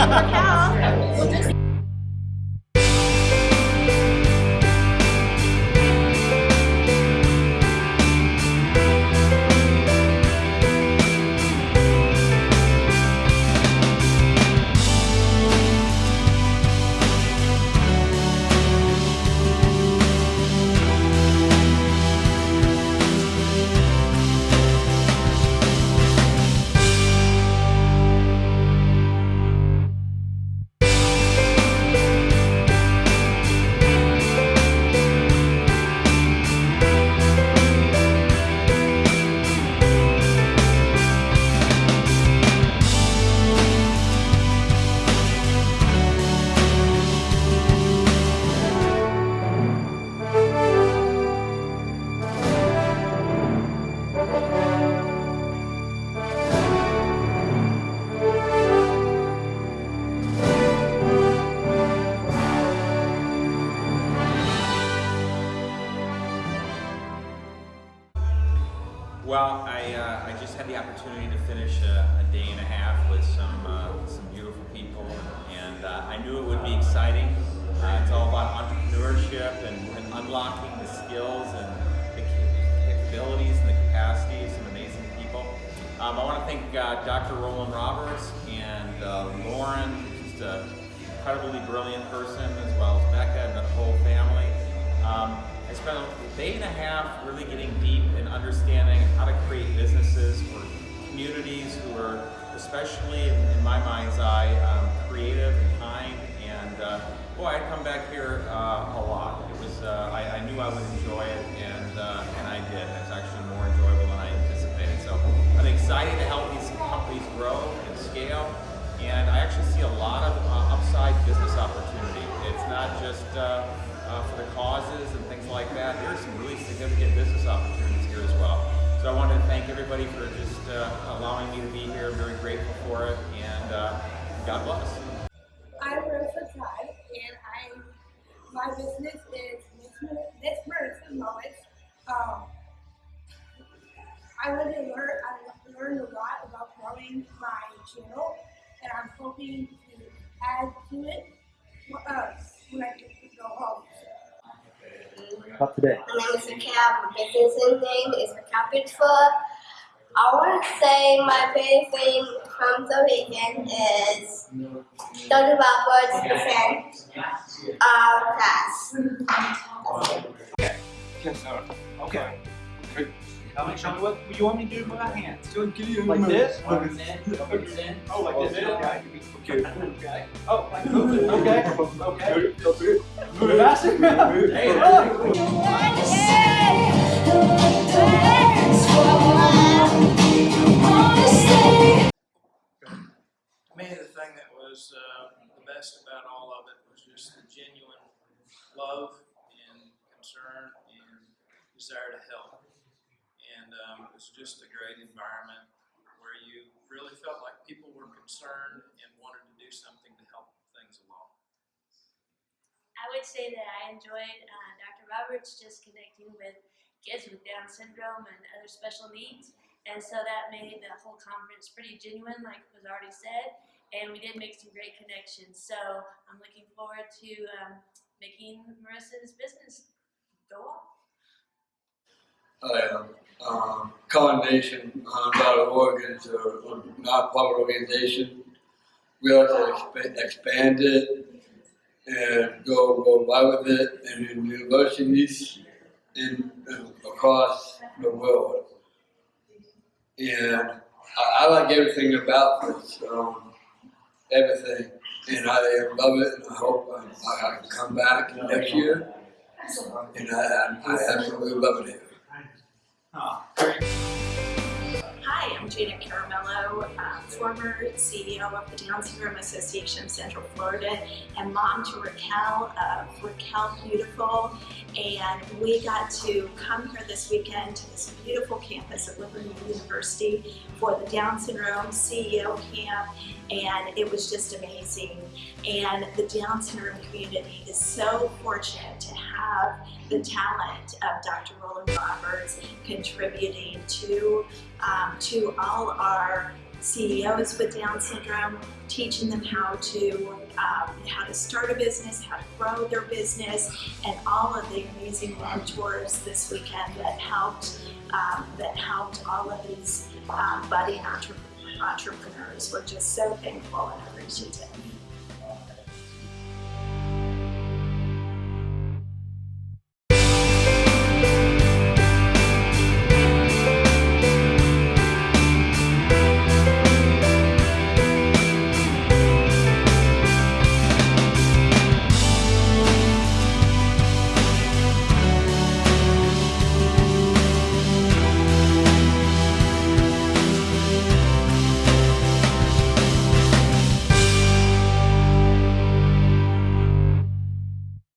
okay. Well, I, uh, I just had the opportunity to finish a, a day and a half with some uh, some beautiful people, and uh, I knew it would be exciting. Uh, it's all about entrepreneurship and, and unlocking the skills and the capabilities and the capacity of some amazing people. Um, I want to thank uh, Dr. Roland Roberts and uh, Lauren, just an incredibly brilliant person, as well as Becca and the whole family. Um, I spent a day and a half really getting deep in understanding how to create businesses for communities who are, especially in, my mind's eye, um, creative and kind. And uh, boy, I'd come back here uh, a lot. It was uh, I, I, knew I would enjoy it, and uh, and I did. It's actually more enjoyable than I anticipated. So I'm excited to help these companies grow and scale. And I actually see a lot of uh, upside business opportunity. It's not just uh, for the causes and things like that. There are some really significant business opportunities here as well. So I wanted to thank everybody for just uh, allowing me to be here. I'm very grateful for it, and uh, God bless. I'm Rosa Todd, and I my business is Miss Medicine Moments. Um, I want to learn. I learned a lot about growing my channel, and I'm hoping to add to it uh, when I get to go home. About today. My name is Raquel. My business name is Raquel Pittsburgh. I want to say my favorite thing from the weekend is talking about birds percent our uh, class. Okay. Tell me, show me what you want me to do with my hands. Like this? Oh, like this? Okay. Okay. Oh, like move it. Okay. Okay. Move it faster. Hey, look. To me, the thing that was uh, the best about all of it was just the genuine love and concern and desire to help. And um, it was just a great environment where you really felt like people were concerned and wanted to do something to help things along. I would say that I enjoyed uh, Dr. Roberts just connecting with kids with Down syndrome and other special needs. And so that made the whole conference pretty genuine, like was already said. And we did make some great connections. So I'm looking forward to um, making Marissa's business go off. Hi, um, um, Con Nation .org is a non-profit organization. We like to expand, expand it and go worldwide with it and in universities in, in across the world. And I, I like everything about this, um, everything. And I love it and I hope I, I can come back next year. And I, I absolutely love it here. Ah, Hi, I'm Caramello, uh, former CEO of the Down Syndrome Association of Central Florida and mom to Raquel of Raquel Beautiful. And we got to come here this weekend to this beautiful campus at Liberty University for the Down Syndrome CEO camp and it was just amazing. And the Down syndrome community is so fortunate to have the talent of Dr. Roland Roberts contributing to, um, to all our CEOs with Down syndrome, teaching them how to um, how to start a business, how to grow their business, and all of the amazing mentors this weekend that helped um, that helped all of these um, budding entrepreneurs. We're just so thankful and appreciative.